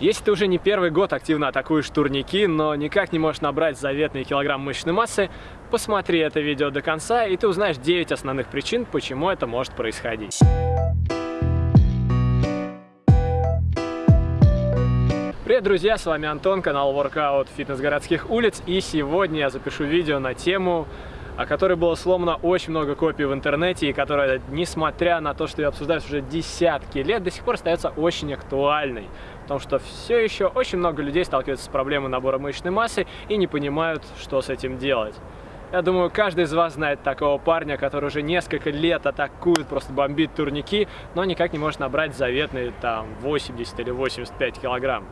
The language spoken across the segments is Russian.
Если ты уже не первый год активно атакуешь турники, но никак не можешь набрать заветные килограмм мышечной массы, посмотри это видео до конца, и ты узнаешь 9 основных причин, почему это может происходить. Привет, друзья, с вами Антон, канал Workout Фитнес городских улиц, и сегодня я запишу видео на тему о которой было сломано очень много копий в интернете, и которая, несмотря на то, что ее обсуждают уже десятки лет, до сих пор остается очень актуальной. Потому что все еще очень много людей сталкиваются с проблемой набора мышечной массы и не понимают, что с этим делать. Я думаю, каждый из вас знает такого парня, который уже несколько лет атакует, просто бомбит турники, но никак не может набрать заветные там 80 или 85 килограмм.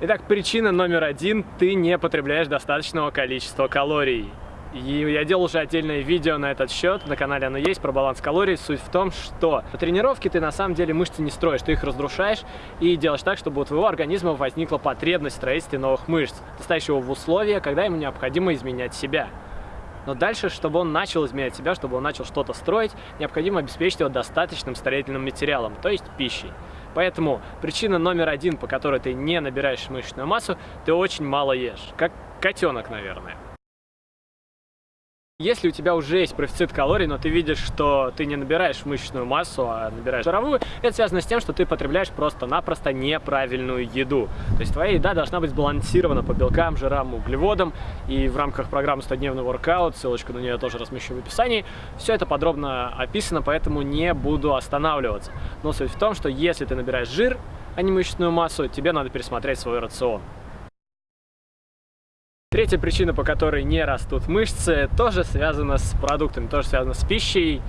Итак, причина номер один – ты не потребляешь достаточного количества калорий. И я делал уже отдельное видео на этот счет, на канале оно есть, про баланс калорий. Суть в том, что по тренировке ты на самом деле мышцы не строишь, ты их разрушаешь и делаешь так, чтобы у твоего организма возникла потребность в строительстве новых мышц. Ты ставишь его в условия, когда ему необходимо изменять себя. Но дальше, чтобы он начал изменять себя, чтобы он начал что-то строить, необходимо обеспечить его достаточным строительным материалом, то есть пищей. Поэтому причина номер один, по которой ты не набираешь мышечную массу, ты очень мало ешь. Как котенок, наверное. Если у тебя уже есть профицит калорий, но ты видишь, что ты не набираешь мышечную массу, а набираешь жировую, это связано с тем, что ты потребляешь просто-напросто неправильную еду. То есть твоя еда должна быть сбалансирована по белкам, жирам, углеводам. И в рамках программы 100-дневный воркаут, ссылочку на нее тоже размещу в описании, все это подробно описано, поэтому не буду останавливаться. Но суть в том, что если ты набираешь жир, а не мышечную массу, тебе надо пересмотреть свой рацион. Третья причина, по которой не растут мышцы, тоже связана с продуктами, тоже связана с пищей.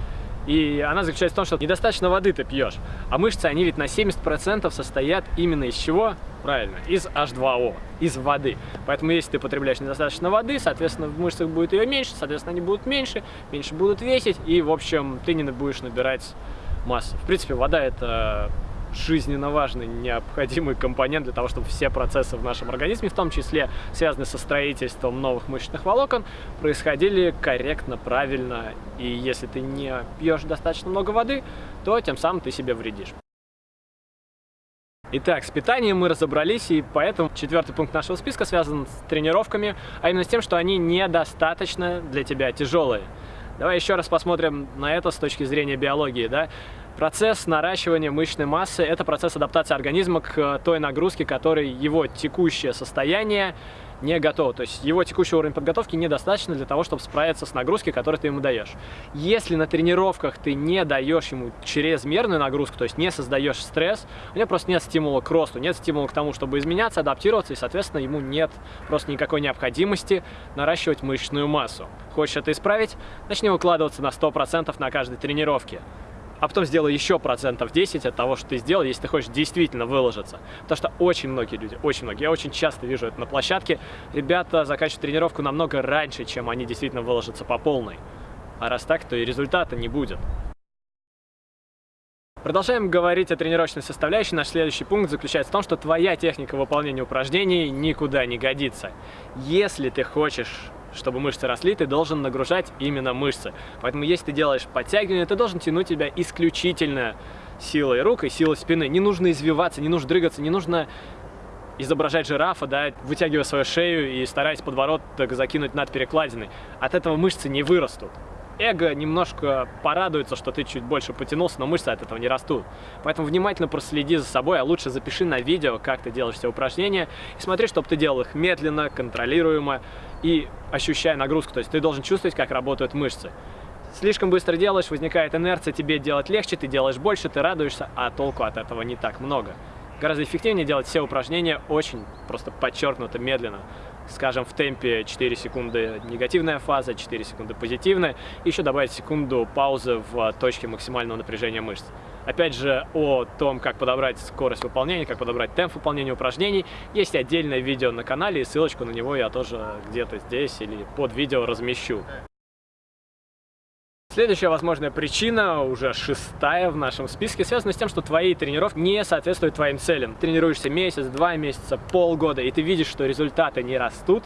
И она заключается в том, что недостаточно воды ты пьешь. А мышцы, они ведь на 70% состоят именно из чего? Правильно, из H2O, из воды. Поэтому если ты потребляешь недостаточно воды, соответственно, в мышцах будет ее меньше, соответственно, они будут меньше, меньше будут весить, и, в общем, ты не будешь набирать массу. В принципе, вода – это жизненно важный, необходимый компонент для того, чтобы все процессы в нашем организме, в том числе связанные со строительством новых мышечных волокон, происходили корректно, правильно. И если ты не пьешь достаточно много воды, то тем самым ты себе вредишь. Итак, с питанием мы разобрались, и поэтому четвертый пункт нашего списка связан с тренировками, а именно с тем, что они недостаточно для тебя тяжелые. Давай еще раз посмотрим на это с точки зрения биологии. Да? Процесс наращивания мышечной массы – это процесс адаптации организма к э, той нагрузке, которой его текущее состояние не готов. То есть его текущий уровень подготовки недостаточно для того, чтобы справиться с нагрузкой, которую ты ему даешь. Если на тренировках ты не даешь ему чрезмерную нагрузку, то есть не создаешь стресс, у него просто нет стимула к росту, нет стимула к тому, чтобы изменяться, адаптироваться, и, соответственно, ему нет просто никакой необходимости наращивать мышечную массу. Хочешь это исправить? Начни выкладываться на 100% на каждой тренировке а потом сделай еще процентов 10 от того, что ты сделал, если ты хочешь действительно выложиться. Потому что очень многие люди, очень многие, я очень часто вижу это на площадке, ребята заканчивают тренировку намного раньше, чем они действительно выложатся по полной. А раз так, то и результата не будет. Продолжаем говорить о тренировочной составляющей. Наш следующий пункт заключается в том, что твоя техника выполнения упражнений никуда не годится. Если ты хочешь чтобы мышцы росли, ты должен нагружать именно мышцы. Поэтому если ты делаешь подтягивание, ты должен тянуть тебя исключительно силой рук и силой спины. Не нужно извиваться, не нужно дрыгаться, не нужно изображать жирафа, да, вытягивая свою шею и стараясь подбородок закинуть над перекладиной. От этого мышцы не вырастут эго немножко порадуется, что ты чуть больше потянулся, но мышцы от этого не растут. Поэтому внимательно проследи за собой, а лучше запиши на видео, как ты делаешь все упражнения, и смотри, чтобы ты делал их медленно, контролируемо и ощущая нагрузку. То есть ты должен чувствовать, как работают мышцы. Слишком быстро делаешь, возникает инерция, тебе делать легче, ты делаешь больше, ты радуешься, а толку от этого не так много. Гораздо эффективнее делать все упражнения очень просто подчеркнуто медленно скажем, в темпе 4 секунды негативная фаза, 4 секунды позитивная, еще добавить секунду паузы в точке максимального напряжения мышц. Опять же, о том, как подобрать скорость выполнения, как подобрать темп выполнения упражнений, есть отдельное видео на канале, и ссылочку на него я тоже где-то здесь или под видео размещу. Следующая возможная причина, уже шестая в нашем списке, связана с тем, что твои тренировки не соответствуют твоим целям. Тренируешься месяц, два месяца, полгода, и ты видишь, что результаты не растут,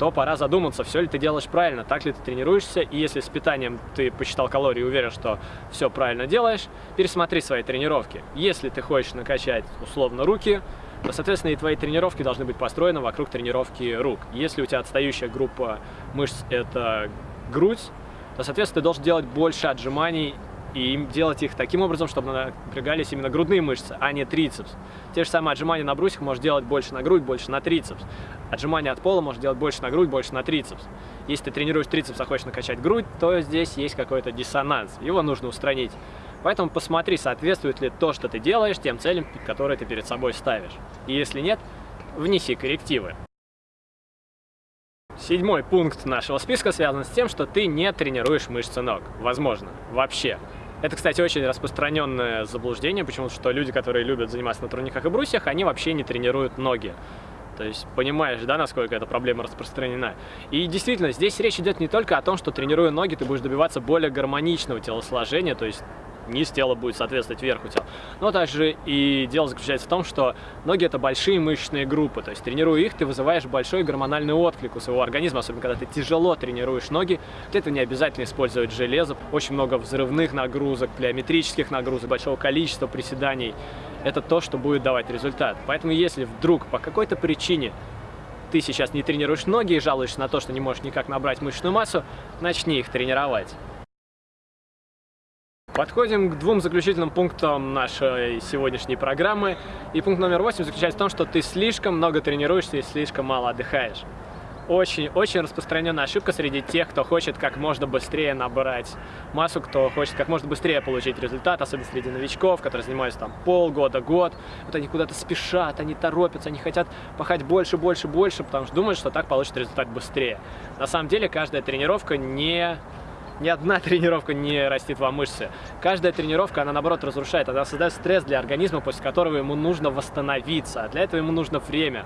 то пора задуматься, все ли ты делаешь правильно, так ли ты тренируешься, и если с питанием ты посчитал калории и уверен, что все правильно делаешь, пересмотри свои тренировки. Если ты хочешь накачать условно руки, то, соответственно, и твои тренировки должны быть построены вокруг тренировки рук. Если у тебя отстающая группа мышц – это грудь, то, соответственно, ты должен делать больше отжиманий и делать их таким образом, чтобы напрягались именно грудные мышцы, а не трицепс. Те же самые отжимания на брусьях можешь делать больше на грудь, больше на трицепс. Отжимания от пола можешь делать больше на грудь, больше на трицепс. Если ты тренируешь трицепс, а хочешь накачать грудь, то здесь есть какой-то диссонанс. Его нужно устранить. Поэтому посмотри, соответствует ли то, что ты делаешь, тем целям, которые ты перед собой ставишь. И если нет, внеси коррективы. Седьмой пункт нашего списка связан с тем, что ты не тренируешь мышцы ног. Возможно. Вообще. Это, кстати, очень распространенное заблуждение, почему что люди, которые любят заниматься на турниках и брусьях, они вообще не тренируют ноги. То есть понимаешь, да, насколько эта проблема распространена. И действительно, здесь речь идет не только о том, что тренируя ноги, ты будешь добиваться более гармоничного телосложения, то есть низ тела будет соответствовать верху тела. Но также и дело заключается в том, что ноги это большие мышечные группы, то есть тренируя их, ты вызываешь большой гормональный отклик у своего организма, особенно когда ты тяжело тренируешь ноги. Для этого не обязательно использовать железо, очень много взрывных нагрузок, плеометрических нагрузок, большого количества приседаний. Это то, что будет давать результат. Поэтому если вдруг по какой-то причине ты сейчас не тренируешь ноги и жалуешься на то, что не можешь никак набрать мышечную массу, начни их тренировать. Подходим к двум заключительным пунктам нашей сегодняшней программы. И пункт номер восемь заключается в том, что ты слишком много тренируешься и слишком мало отдыхаешь. Очень-очень распространенная ошибка среди тех, кто хочет как можно быстрее набрать массу, кто хочет как можно быстрее получить результат, особенно среди новичков, которые занимаются там полгода, год. Вот они куда-то спешат, они торопятся, они хотят пахать больше, больше, больше, потому что думают, что так получат результат быстрее. На самом деле каждая тренировка не ни одна тренировка не растит вам мышцы. Каждая тренировка, она наоборот разрушает, она создает стресс для организма, после которого ему нужно восстановиться. А для этого ему нужно время.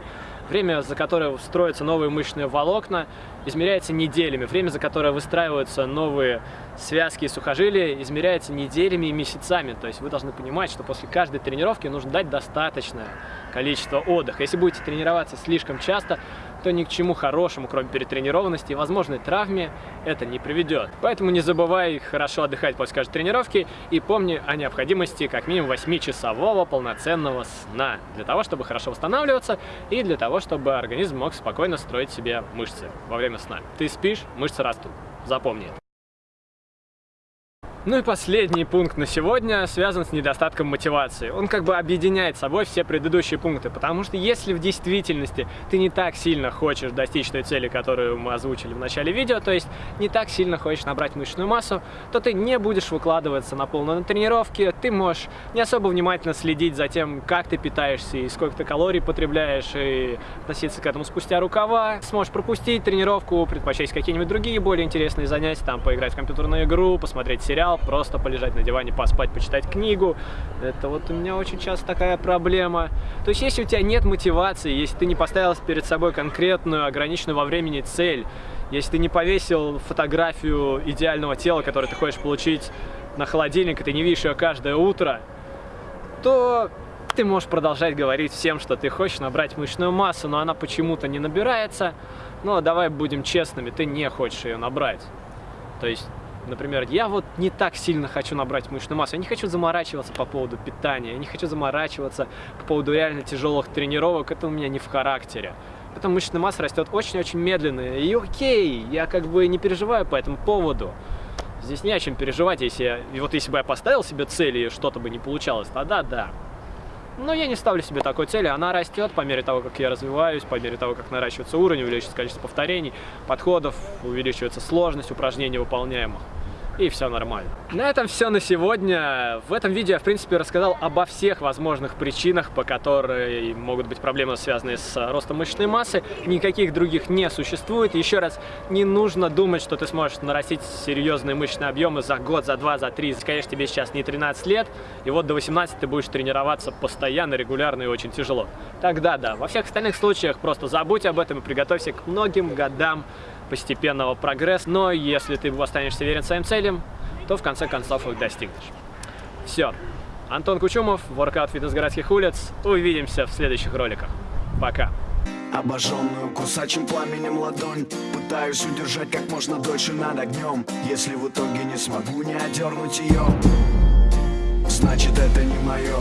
Время, за которое строятся новые мышечные волокна, измеряется неделями. Время, за которое выстраиваются новые связки и сухожилия, измеряется неделями и месяцами. То есть вы должны понимать, что после каждой тренировки нужно дать достаточное количество отдыха. Если будете тренироваться слишком часто, то ни к чему хорошему, кроме перетренированности и возможной травме, это не приведет. Поэтому не забывай хорошо отдыхать после каждой тренировки и помни о необходимости как минимум 8-часового полноценного сна, для того, чтобы хорошо восстанавливаться и для того, чтобы организм мог спокойно строить себе мышцы во время сна. Ты спишь, мышцы растут. Запомни это. Ну и последний пункт на сегодня связан с недостатком мотивации. Он как бы объединяет собой все предыдущие пункты, потому что если в действительности ты не так сильно хочешь достичь той цели, которую мы озвучили в начале видео, то есть не так сильно хочешь набрать мышечную массу, то ты не будешь выкладываться на полную на тренировки, ты можешь не особо внимательно следить за тем, как ты питаешься и сколько ты калорий потребляешь, и относиться к этому спустя рукава, сможешь пропустить тренировку, предпочесть какие-нибудь другие более интересные занятия, там поиграть в компьютерную игру, посмотреть сериал, сериал, просто полежать на диване, поспать, почитать книгу. Это вот у меня очень часто такая проблема. То есть если у тебя нет мотивации, если ты не поставил перед собой конкретную, ограниченную во времени цель, если ты не повесил фотографию идеального тела, которое ты хочешь получить на холодильник, и ты не видишь ее каждое утро, то ты можешь продолжать говорить всем, что ты хочешь набрать мышечную массу, но она почему-то не набирается. Но давай будем честными, ты не хочешь ее набрать. То есть Например, я вот не так сильно хочу набрать мышечную массу, я не хочу заморачиваться по поводу питания, я не хочу заморачиваться по поводу реально тяжелых тренировок, это у меня не в характере. Поэтому мышечная масса растет очень-очень медленно, и окей, я как бы не переживаю по этому поводу. Здесь не о чем переживать, если я, вот если бы я поставил себе цели и что-то бы не получалось, тогда да. Но я не ставлю себе такой цели, она растет по мере того, как я развиваюсь, по мере того, как наращивается уровень, увеличивается количество повторений, подходов, увеличивается сложность упражнений выполняемых и все нормально. На этом все на сегодня. В этом видео я, в принципе, рассказал обо всех возможных причинах, по которой могут быть проблемы, связанные с ростом мышечной массы. Никаких других не существует. Еще раз, не нужно думать, что ты сможешь нарастить серьезные мышечные объемы за год, за два, за три. Конечно, тебе сейчас не 13 лет, и вот до 18 ты будешь тренироваться постоянно, регулярно и очень тяжело. Тогда да. Во всех остальных случаях просто забудь об этом и приготовься к многим годам постепенного прогресса, но если ты останешься верен своим целям, то в конце концов их достигнешь. Все. Антон Кучумов, Workout Фитнес городских улиц. Увидимся в следующих роликах. Пока. Обожженную кусачим пламенем ладонь Пытаюсь удержать как можно дольше над огнем Если в итоге не смогу не одернуть ее Значит это не мое